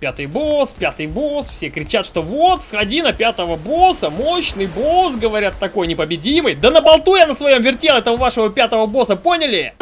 Пятый босс, пятый босс, все кричат, что вот, сходи на пятого босса, мощный босс, говорят, такой непобедимый. Да на болту я на своем вертел этого вашего пятого босса, поняли?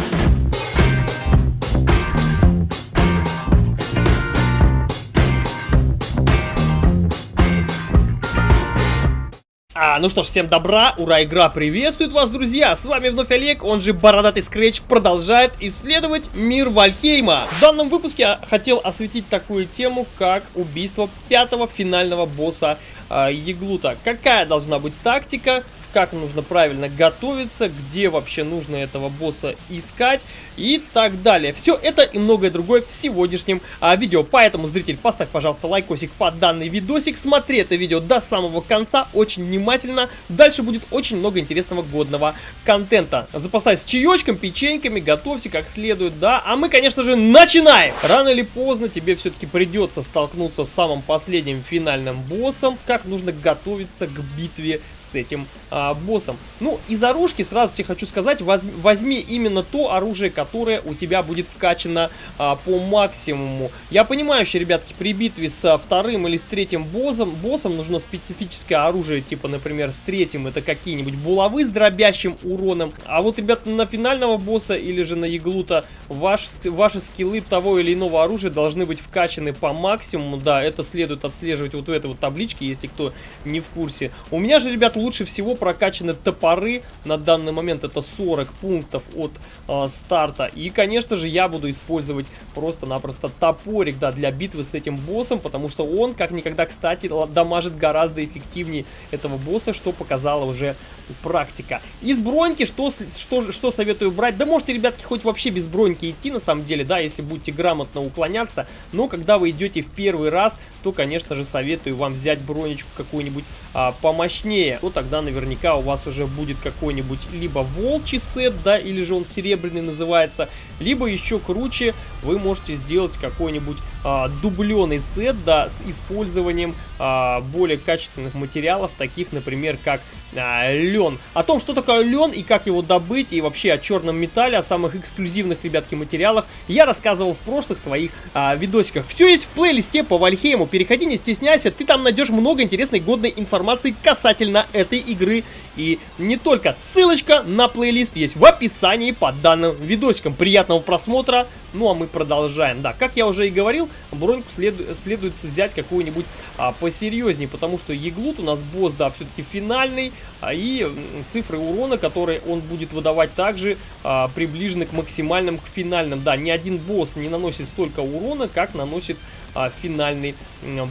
Ну что ж, всем добра, ура, игра приветствует вас, друзья! С вами вновь Олег, он же Бородатый Скретч, продолжает исследовать мир Вальхейма. В данном выпуске я хотел осветить такую тему, как убийство пятого финального босса э, Еглута. Какая должна быть тактика, как нужно правильно готовиться, где вообще нужно этого босса искать и так далее. Все это и многое другое в сегодняшнем а, видео. Поэтому, зритель, поставь, пожалуйста, лайкосик под данный видосик. Смотри это видео до самого конца очень внимательно. Дальше будет очень много интересного годного контента. Запасайся чаечком, печеньками, готовься как следует, да. А мы, конечно же, начинаем! Рано или поздно тебе все-таки придется столкнуться с самым последним финальным боссом. Как нужно готовиться к битве с этим а, боссом. Ну, из оружки сразу тебе хочу сказать, воз, возьми именно то оружие, которое у тебя будет вкачано а, по максимуму. Я понимаю, что, ребятки, при битве с вторым или с третьим боссом, боссом нужно специфическое оружие, типа, например, с третьим это какие-нибудь булавы с дробящим уроном. А вот, ребята, на финального босса или же на Яглута ваш, ваши скиллы того или иного оружия должны быть вкачаны по максимуму. Да, это следует отслеживать вот в этой вот табличке, если кто не в курсе. У меня же, ребят, лучше всего прокачаны топоры. На данный момент это 40 пунктов от э, старта. И, конечно же, я буду использовать просто-напросто топорик, да, для битвы с этим боссом, потому что он, как никогда, кстати, дамажит гораздо эффективнее этого босса, что показала уже практика. Из броньки что, что, что советую брать? Да можете, ребятки, хоть вообще без броньки идти, на самом деле, да, если будете грамотно уклоняться, но когда вы идете в первый раз, то, конечно же, советую вам взять бронечку какую-нибудь а, помощнее. То тогда наверняка у вас уже будет какой-нибудь либо волчий сет, да, или же он серебряный называется, либо еще круче, вы можете сделать какой-нибудь а, дубленый сет, да, с использованием а, более качественных материалов, таких, например, как а, лен. О том, что такое лен и как его добыть, и вообще о черном металле, о самых эксклюзивных, ребятки, материалах, я рассказывал в прошлых своих а, видосиках. Все есть в плейлисте по Вальхейму, переходи, не стесняйся, ты там найдешь много интересной годной информации касательно этой игры. И не только, ссылочка на плейлист есть в описании под данным видосиком. Приятного просмотра, ну а мы продолжаем. Да, как я уже и говорил, броньку следу следует взять какую-нибудь а, посерьезнее, потому что Еглут у нас босс, да, все-таки финальный, а, и цифры урона, которые он будет выдавать, также а, приближены к максимальным, к финальным. Да, ни один босс не наносит столько урона, как наносит а, финальный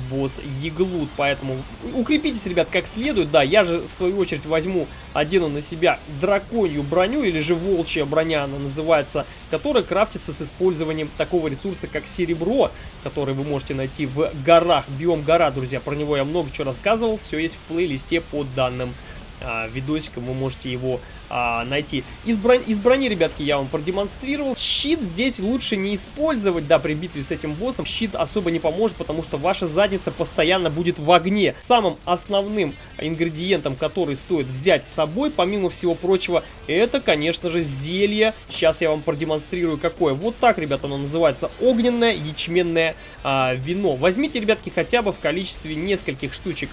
босс Еглут. Поэтому укрепитесь, ребят, как следует. Да, я же в свою очередь возьму, одену на себя драконью броню, или же волчья броня она называется, которая крафтится с использованием такого ресурса, как серебро, который вы можете найти в горах. Биом гора, друзья, про него я много чего рассказывал, все есть в плейлисте под данным а, видосиком, вы можете его а, найти. Из, брони, из брони, ребятки, я вам продемонстрировал. Щит здесь лучше не использовать, да, при битве с этим боссом. Щит особо не поможет, потому что ваша задница постоянно будет в огне. Самым основным ингредиентом, который стоит взять с собой, помимо всего прочего, это, конечно же, зелье. Сейчас я вам продемонстрирую, какое. Вот так, ребята, оно называется. Огненное ячменное а, вино. Возьмите, ребятки, хотя бы в количестве нескольких штучек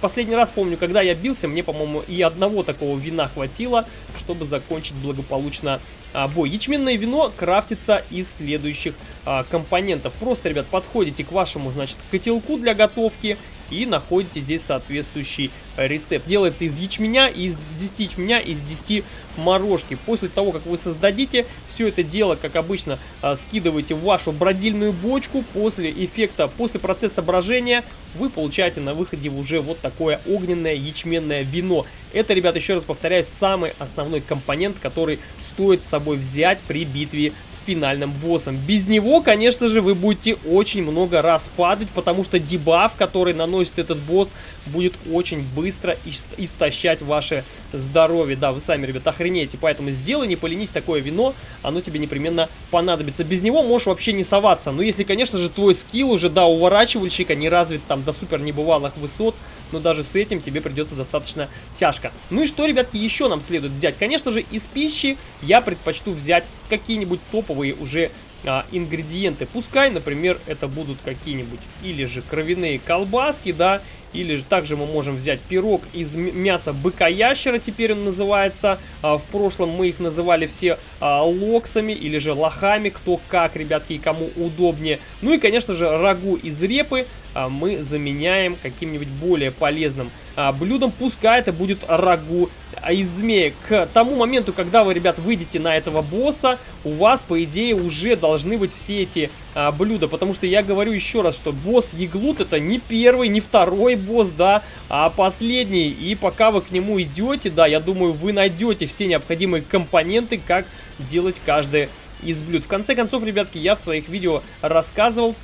Последний раз помню, когда я бился, мне, по-моему, и одного такого вина хватило, чтобы закончить благополучно а, бой. Ячменное вино крафтится из следующих а, компонентов. Просто, ребят, подходите к вашему, значит, котелку для готовки и находите здесь соответствующий рецепт. Делается из ячменя, из 10 ячменя, из 10 морожки. После того, как вы создадите все это дело, как обычно, а, скидываете в вашу бродильную бочку. После эффекта, после процесса брожения вы получаете на выходе уже вот такое огненное ячменное вино. Это, ребят, еще раз повторяю, самый основной компонент, который стоит с собой взять при битве с финальным боссом. Без него, конечно же, вы будете очень много раз падать, потому что дебаф, который наносит этот босс, будет очень быстро истощать ваше здоровье. Да, вы сами, ребят, охренеете, поэтому сделай, не поленись, такое вино, оно тебе непременно понадобится. Без него можешь вообще не соваться. Но если, конечно же, твой скилл уже, да, уворачивальщика не развит там до супер небывалых высот, но даже с этим тебе придется достаточно тяжко. Ну и что, ребятки, еще нам следует взять? Конечно же, из пищи я предпочту взять какие-нибудь топовые уже а, ингредиенты. Пускай, например, это будут какие-нибудь или же кровяные колбаски, да, или же также мы можем взять пирог из мяса быка-ящера, теперь он называется. А, в прошлом мы их называли все а, локсами или же лохами, кто как, ребятки, и кому удобнее. Ну и, конечно же, рагу из репы а, мы заменяем каким-нибудь более полезным блюдом. Пускай это будет рагу из змеи. К тому моменту, когда вы, ребят, выйдете на этого босса, у вас, по идее, уже должны быть все эти блюда. Потому что я говорю еще раз, что босс Еглут это не первый, не второй босс, да, а последний. И пока вы к нему идете, да, я думаю, вы найдете все необходимые компоненты, как делать каждое из блюд. В конце концов, ребятки, я в своих видео рассказывал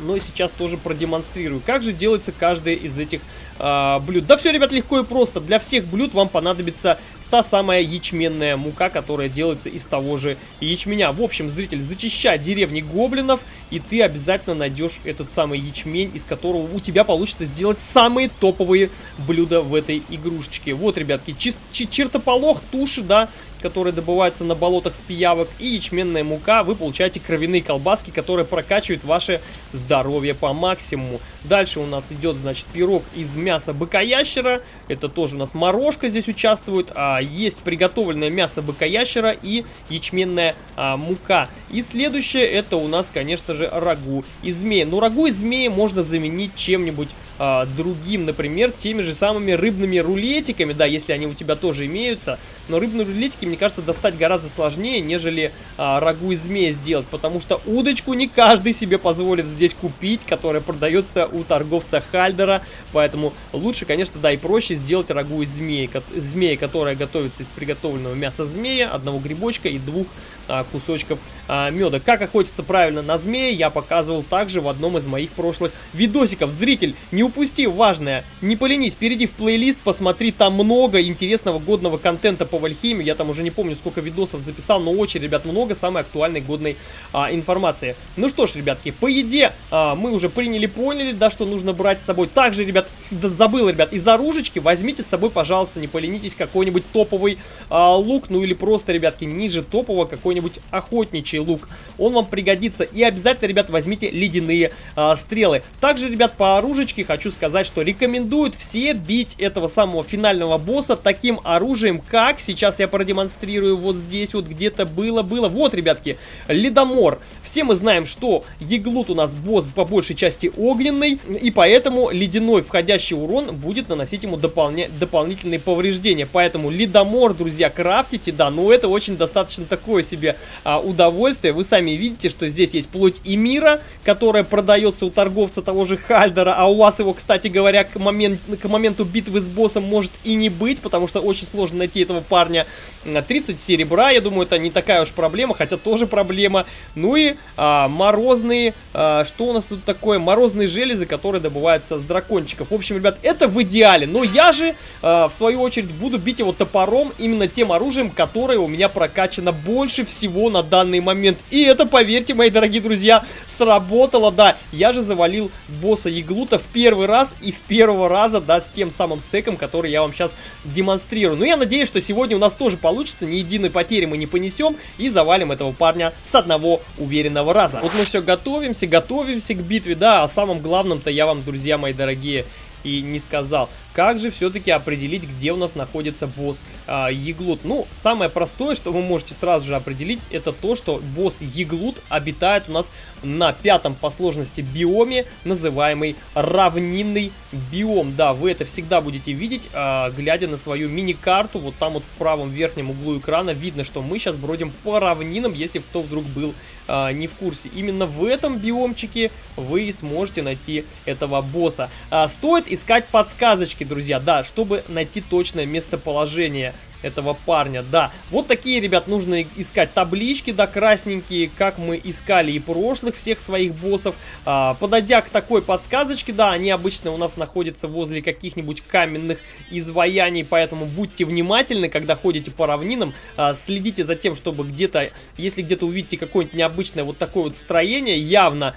но сейчас тоже продемонстрирую. Как же делается каждое из этих э, блюд? Да все, ребят, легко и просто. Для всех блюд вам понадобится та самая ячменная мука, которая делается из того же ячменя. В общем, зритель, зачищай деревни гоблинов, и ты обязательно найдешь этот самый ячмень, из которого у тебя получится сделать самые топовые блюда в этой игрушечке. Вот, ребятки, чертополох, туши, да, которые добываются на болотах с пиявок, и ячменная мука, вы получаете кровяные колбаски, которые прокачивают ваше здоровье по максимуму. Дальше у нас идет, значит, пирог из мяса быка-ящера, это тоже у нас морожка здесь участвует, а есть приготовленное мясо быка-ящера и ячменная а, мука. И следующее, это у нас, конечно же, рагу из змеи. Но рагу из змеи можно заменить чем-нибудь а, другим, например, теми же самыми рыбными рулетиками, да, если они у тебя тоже имеются. Но рыбные рулетики, мне кажется, достать гораздо сложнее, нежели а, рагу из змеи сделать, потому что удочку не каждый себе позволит здесь купить, которая продается у торговца Хальдера, поэтому лучше, конечно, да, и проще сделать рагу из змеи, змеи, которая готовится из приготовленного мяса змея, одного грибочка и двух а, кусочков а, меда. Как охотиться правильно на змеи, я показывал также в одном из моих прошлых видосиков. Зритель, не упусти важное, не поленись, перейди в плейлист, посмотри, там много интересного годного контента по Вальхейме. Я там уже не помню, сколько видосов записал, но очень, ребят, много самой актуальной годной а, информации. Ну что ж, ребятки, по еде а, мы уже приняли, поняли, да, что нужно брать с собой. Также, ребят, да, забыл, ребят, из оружечки возьмите с собой, пожалуйста, не поленитесь, какой-нибудь топовый а, лук, ну или просто, ребятки, ниже топового какой-нибудь охотничий лук. Он вам пригодится. И обязательно, ребят, возьмите ледяные а, стрелы. Также, ребят, по оружечке хочу хочу сказать, что рекомендуют все бить этого самого финального босса таким оружием, как сейчас я продемонстрирую вот здесь вот где-то было-было. Вот, ребятки, ледомор. Все мы знаем, что Еглут у нас босс по большей части огненный, и поэтому ледяной входящий урон будет наносить ему дополня... дополнительные повреждения. Поэтому ледомор, друзья, крафтите, да, но это очень достаточно такое себе а, удовольствие. Вы сами видите, что здесь есть плоть и мира, которая продается у торговца того же Хальдера, а у вас его его, кстати говоря, к, момент, к моменту битвы с боссом может и не быть, потому что очень сложно найти этого парня. 30 серебра, я думаю, это не такая уж проблема, хотя тоже проблема. Ну и а, морозные, а, что у нас тут такое? Морозные железы, которые добываются с дракончиков. В общем, ребят, это в идеале. Но я же, а, в свою очередь, буду бить его топором, именно тем оружием, которое у меня прокачано больше всего на данный момент. И это, поверьте, мои дорогие друзья, сработало, да. Я же завалил босса Яглута в первый первый раз и с первого раза, да, с тем самым стеком, который я вам сейчас демонстрирую. Но я надеюсь, что сегодня у нас тоже получится, ни единой потери мы не понесем и завалим этого парня с одного уверенного раза. Вот мы все готовимся, готовимся к битве, да, а самым главным-то я вам, друзья мои дорогие, и не сказал. Как же все-таки определить, где у нас находится босс а, Еглут? Ну, самое простое, что вы можете сразу же определить, это то, что босс Еглут обитает у нас на пятом по сложности биоме, называемый равнинный биом. Да, вы это всегда будете видеть, а, глядя на свою мини-карту. Вот там вот в правом верхнем углу экрана видно, что мы сейчас бродим по равнинам, если кто вдруг был а, не в курсе. Именно в этом биомчике вы сможете найти этого босса. А, стоит искать подсказочки, друзья, да, чтобы найти точное местоположение этого парня, да. Вот такие, ребят, нужно искать таблички, да, красненькие, как мы искали и прошлых всех своих боссов. А, подойдя к такой подсказочке, да, они обычно у нас находятся возле каких-нибудь каменных изваяний, поэтому будьте внимательны, когда ходите по равнинам, а, следите за тем, чтобы где-то, если где-то увидите какое-нибудь необычное вот такое вот строение, явно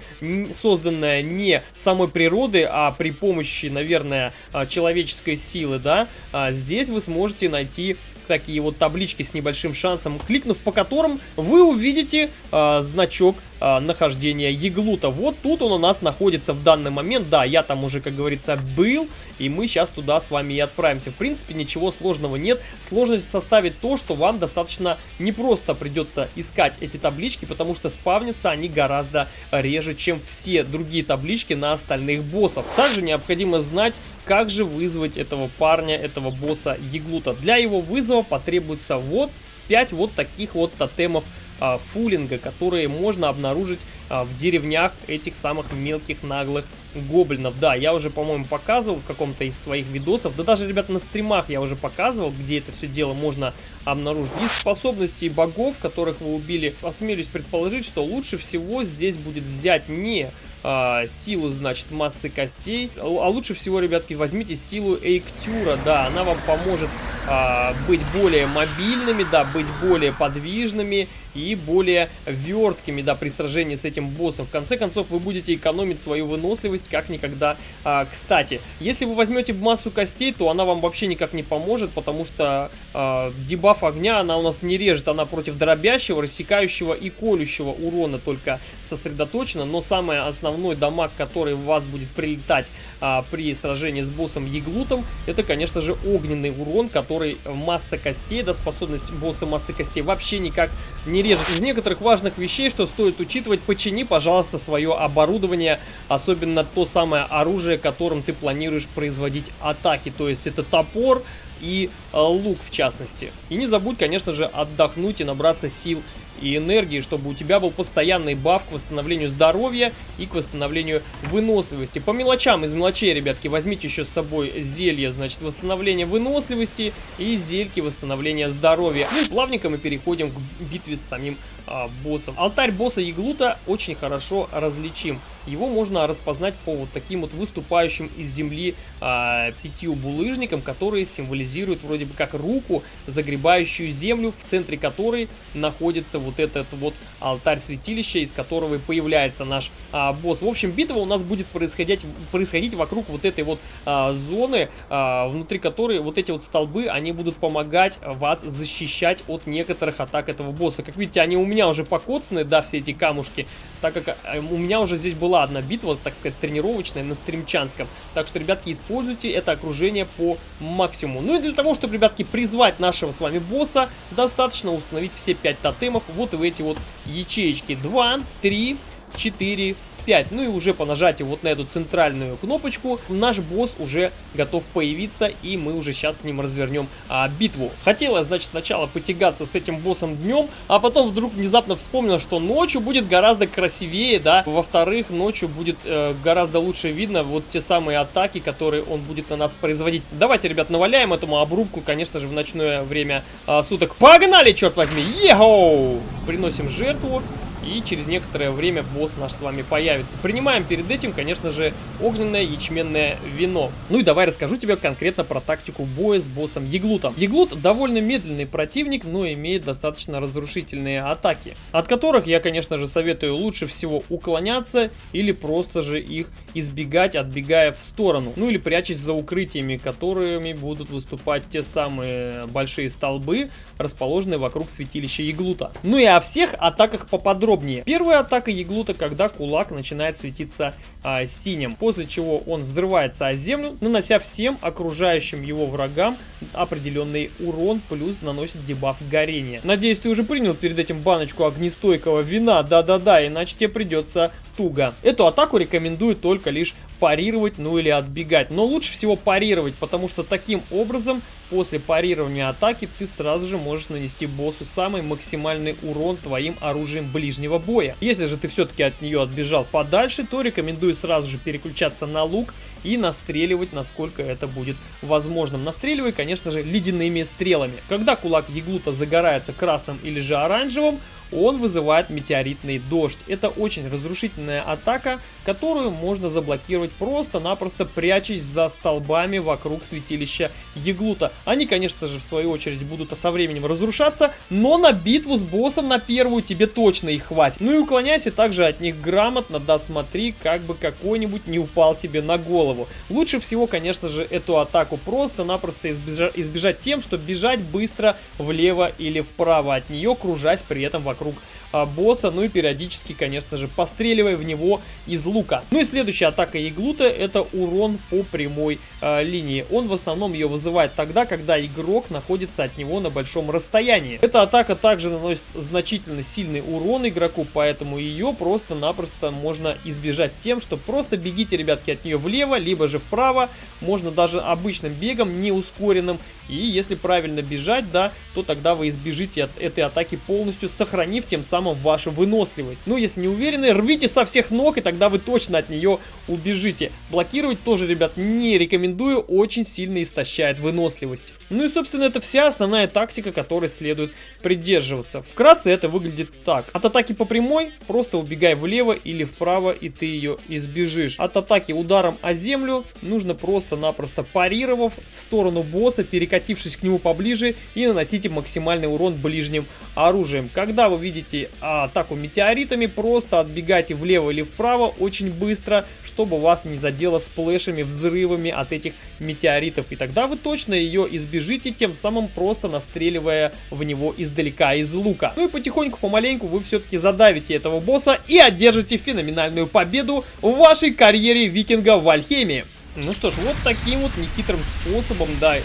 созданное не самой природы, а при помощи, наверное, а, человеческой силы, да, а, здесь вы сможете найти такие вот таблички с небольшим шансом, кликнув по которым вы увидите э, значок э, нахождения Еглута. Вот тут он у нас находится в данный момент. Да, я там уже, как говорится, был, и мы сейчас туда с вами и отправимся. В принципе, ничего сложного нет. Сложность составит то, что вам достаточно непросто придется искать эти таблички, потому что спавнятся они гораздо реже, чем все другие таблички на остальных боссов. Также необходимо знать, как же вызвать этого парня, этого босса Еглута. Для его вызова потребуется вот 5 вот таких вот тотемов а, фулинга, которые можно обнаружить а, в деревнях этих самых мелких наглых гоблинов. Да, я уже, по-моему, показывал в каком-то из своих видосов, да даже, ребят, на стримах я уже показывал, где это все дело можно обнаружить. Из способностей богов, которых вы убили, осмелюсь предположить, что лучше всего здесь будет взять не а, силу, значит, массы костей, а лучше всего, ребятки, возьмите силу Эйктюра, да, она вам поможет а, быть более мобильными, да, быть более подвижными и более верткими, да, при сражении с этим боссом. В конце концов, вы будете экономить свою выносливость как никогда. А, кстати, если вы возьмете массу костей, то она вам вообще никак не поможет, потому что а, дебаф огня она у нас не режет, она против дробящего, рассекающего и колющего урона только сосредоточена, но самый основной дамаг, который в вас будет прилетать а, при сражении с боссом Еглутом, это, конечно же, огненный урон, который масса костей, да, способность босса массы костей вообще никак не режет. Из некоторых важных вещей, что стоит учитывать, почини, пожалуйста, свое оборудование, особенно то самое оружие, которым ты планируешь производить атаки. То есть это топор и э, лук в частности. И не забудь, конечно же, отдохнуть и набраться сил и энергии, чтобы у тебя был постоянный баф к восстановлению здоровья и к восстановлению выносливости. По мелочам, из мелочей, ребятки, возьмите еще с собой зелье, значит, восстановление выносливости и зельки восстановления здоровья. Ну и плавненько мы переходим к битве с самим а, боссом. Алтарь босса Яглута очень хорошо различим. Его можно распознать по вот таким вот выступающим из земли а, пятью булыжникам, которые символизируют вроде бы как руку, загребающую землю, в центре которой находится вот этот вот алтарь святилища, из которого и появляется наш а, босс. В общем, битва у нас будет происходить, происходить вокруг вот этой вот а, зоны, а, внутри которой вот эти вот столбы, они будут помогать вас защищать от некоторых атак этого босса. Как видите, они у меня уже покоцаны, да, все эти камушки, так как э, у меня уже здесь была одна битва, так сказать, тренировочная на стримчанском. Так что, ребятки, используйте это окружение по максимуму. Ну и для того, чтобы, ребятки, призвать нашего с вами босса, достаточно установить все 5 тотемов вот в эти вот ячеечки. 2, 3, 4, 5. Ну и уже по нажатию вот на эту центральную кнопочку наш босс уже готов появиться, и мы уже сейчас с ним развернем а, битву. Хотела, значит, сначала потягаться с этим боссом днем, а потом вдруг внезапно вспомнила, что ночью будет гораздо красивее, да. Во-вторых, ночью будет э, гораздо лучше видно вот те самые атаки, которые он будет на нас производить. Давайте, ребят, наваляем этому обрубку, конечно же, в ночное время э, суток. Погнали, черт возьми! Ехоу! Приносим жертву. И через некоторое время босс наш с вами появится. Принимаем перед этим, конечно же, огненное ячменное вино. Ну и давай расскажу тебе конкретно про тактику боя с боссом Еглутом. Еглут довольно медленный противник, но имеет достаточно разрушительные атаки. От которых я, конечно же, советую лучше всего уклоняться или просто же их избегать, отбегая в сторону. Ну или прячась за укрытиями, которыми будут выступать те самые большие столбы, расположенные вокруг святилища Еглута. Ну и о всех атаках поподробнее. Первая атака Еглута, когда кулак начинает светиться а, синим, после чего он взрывается о землю, нанося всем окружающим его врагам определенный урон, плюс наносит дебаф горения. Надеюсь, ты уже принял перед этим баночку огнестойкого вина, да-да-да, иначе тебе придется туго. Эту атаку рекомендую только лишь парировать, ну или отбегать. Но лучше всего парировать, потому что таким образом, после парирования атаки, ты сразу же можешь нанести боссу самый максимальный урон твоим оружием ближнего боя. Если же ты все-таки от нее отбежал подальше, то рекомендую сразу же переключаться на лук и настреливать, насколько это будет возможным. Настреливай, конечно же, ледяными стрелами. Когда кулак Еглута загорается красным или же оранжевым, он вызывает метеоритный дождь. Это очень разрушительная атака, которую можно заблокировать просто-напросто прячась за столбами вокруг святилища Еглута. Они, конечно же, в свою очередь будут со временем разрушаться, но на битву с боссом на первую тебе точно их хватит. Ну и уклоняйся также от них грамотно, да смотри, как бы какой-нибудь не упал тебе на голову. Лучше всего, конечно же, эту атаку просто-напросто избежать, избежать тем, что бежать быстро влево или вправо от нее, кружась при этом вокруг босса, ну и периодически, конечно же, постреливая в него из лука. Ну и следующая атака Иглута это урон по прямой а, линии. Он в основном ее вызывает тогда, когда игрок находится от него на большом расстоянии. Эта атака также наносит значительно сильный урон игроку, поэтому ее просто-напросто можно избежать тем, что просто бегите, ребятки, от нее влево, либо же вправо. Можно даже обычным бегом, не ускоренным. И если правильно бежать, да, то тогда вы избежите от этой атаки полностью, сохранив тем самым самым вашу выносливость. Ну, если не уверены, рвите со всех ног, и тогда вы точно от нее убежите. Блокировать тоже, ребят, не рекомендую, очень сильно истощает выносливость. Ну и, собственно, это вся основная тактика, которой следует придерживаться. Вкратце это выглядит так. От атаки по прямой просто убегай влево или вправо, и ты ее избежишь. От атаки ударом о землю нужно просто-напросто парировав в сторону босса, перекатившись к нему поближе и наносите максимальный урон ближним оружием. Когда вы видите атаку метеоритами, просто отбегайте влево или вправо очень быстро, чтобы вас не задело сплэшами, взрывами от этих метеоритов. И тогда вы точно ее избежите, тем самым просто настреливая в него издалека из лука. Ну и потихоньку, помаленьку вы все-таки задавите этого босса и одержите феноменальную победу в вашей карьере викинга в Вальхеме. Ну что ж, вот таким вот нехитрым способом, да,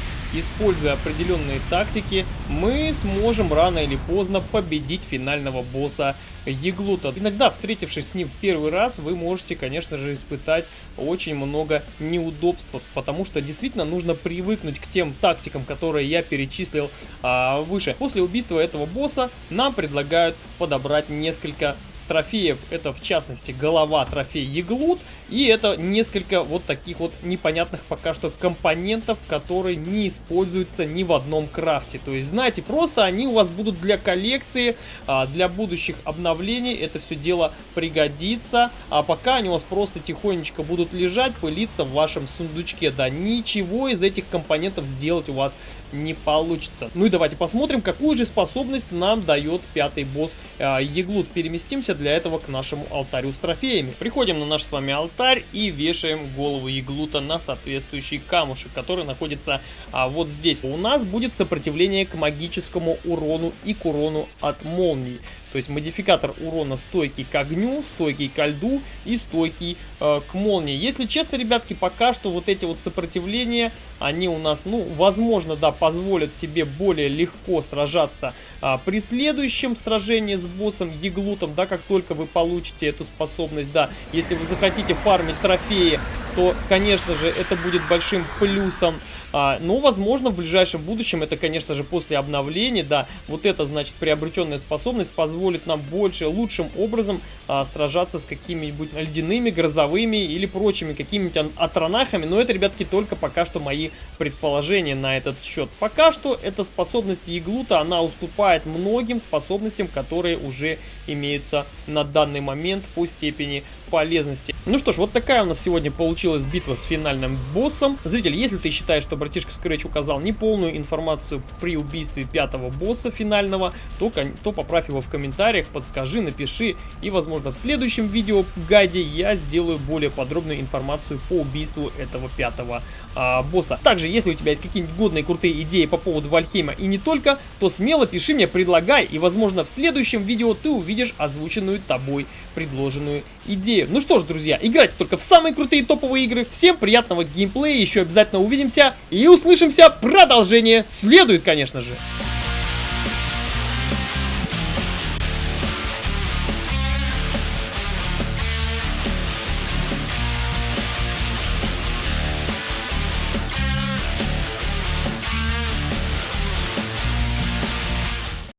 используя определенные тактики, мы сможем рано или поздно победить финального босса Еглута. Иногда, встретившись с ним в первый раз, вы можете, конечно же, испытать очень много неудобств, потому что действительно нужно привыкнуть к тем тактикам, которые я перечислил а, выше. После убийства этого босса нам предлагают подобрать несколько трофеев. Это в частности голова трофей Еглут. И это несколько вот таких вот непонятных пока что компонентов, которые не используются ни в одном крафте. То есть, знаете, просто они у вас будут для коллекции, а, для будущих обновлений. Это все дело пригодится. А пока они у вас просто тихонечко будут лежать, пылиться в вашем сундучке. Да, ничего из этих компонентов сделать у вас не получится. Ну и давайте посмотрим, какую же способность нам дает пятый босс а, Еглут. Переместимся для этого к нашему алтарю с трофеями. Приходим на наш с вами алтарь и вешаем голову иглута на соответствующий камушек, который находится а, вот здесь. У нас будет сопротивление к магическому урону и к урону от молний. То есть модификатор урона стойкий к огню, стойкий к льду и стойкий э, к молнии. Если честно, ребятки, пока что вот эти вот сопротивления, они у нас, ну, возможно, да, позволят тебе более легко сражаться э, при следующем сражении с боссом Еглутом, да, как только вы получите эту способность, да. Если вы захотите фармить трофеи, то, конечно же, это будет большим плюсом. А, но, возможно, в ближайшем будущем, это, конечно же, после обновления, да, вот это, значит, приобретенная способность позволит нам больше, лучшим образом а, сражаться с какими-нибудь ледяными, грозовыми или прочими какими-нибудь атронахами. Но это, ребятки, только пока что мои предположения на этот счет. Пока что эта способность Еглута, она уступает многим способностям, которые уже имеются на данный момент по степени полезности. Ну что ж, вот такая у нас сегодня получилась битва с финальным боссом. Зритель, если ты считаешь, что братишка Scratch указал неполную информацию при убийстве пятого босса финального, то, то поправь его в комментариях, подскажи, напиши. И, возможно, в следующем видео гайде я сделаю более подробную информацию по убийству этого пятого а, босса. Также, если у тебя есть какие-нибудь годные крутые идеи по поводу Вальхейма и не только, то смело пиши мне, предлагай. И, возможно, в следующем видео ты увидишь озвученную тобой предложенную идею. Ну что ж, друзья, играйте только в самые крутые топовые игры. Всем приятного геймплея, еще обязательно увидимся и услышимся. Продолжение следует, конечно же.